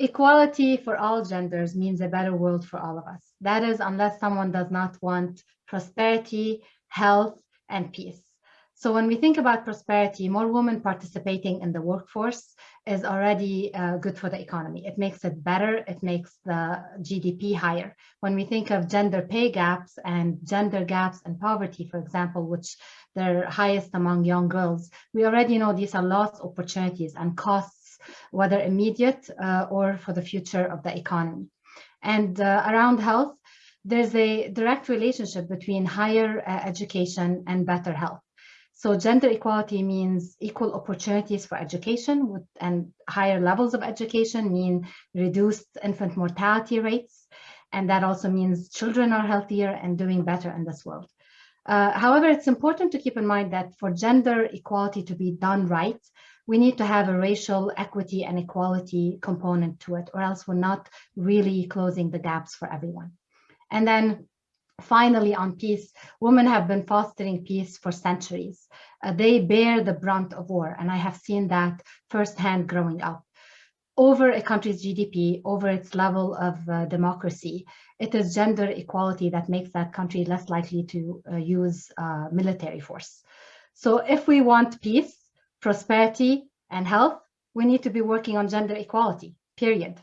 equality for all genders means a better world for all of us. That is, unless someone does not want prosperity, health, and peace. So when we think about prosperity, more women participating in the workforce is already uh, good for the economy. It makes it better. It makes the GDP higher. When we think of gender pay gaps and gender gaps and poverty, for example, which they're highest among young girls, we already know these are lost opportunities and costs, whether immediate uh, or for the future of the economy. And uh, around health, there's a direct relationship between higher uh, education and better health. So gender equality means equal opportunities for education with, and higher levels of education mean reduced infant mortality rates. And that also means children are healthier and doing better in this world. Uh, however, it's important to keep in mind that for gender equality to be done right, we need to have a racial equity and equality component to it, or else we're not really closing the gaps for everyone. And then Finally, on peace, women have been fostering peace for centuries. Uh, they bear the brunt of war, and I have seen that firsthand growing up. Over a country's GDP, over its level of uh, democracy, it is gender equality that makes that country less likely to uh, use uh, military force. So if we want peace, prosperity, and health, we need to be working on gender equality, period.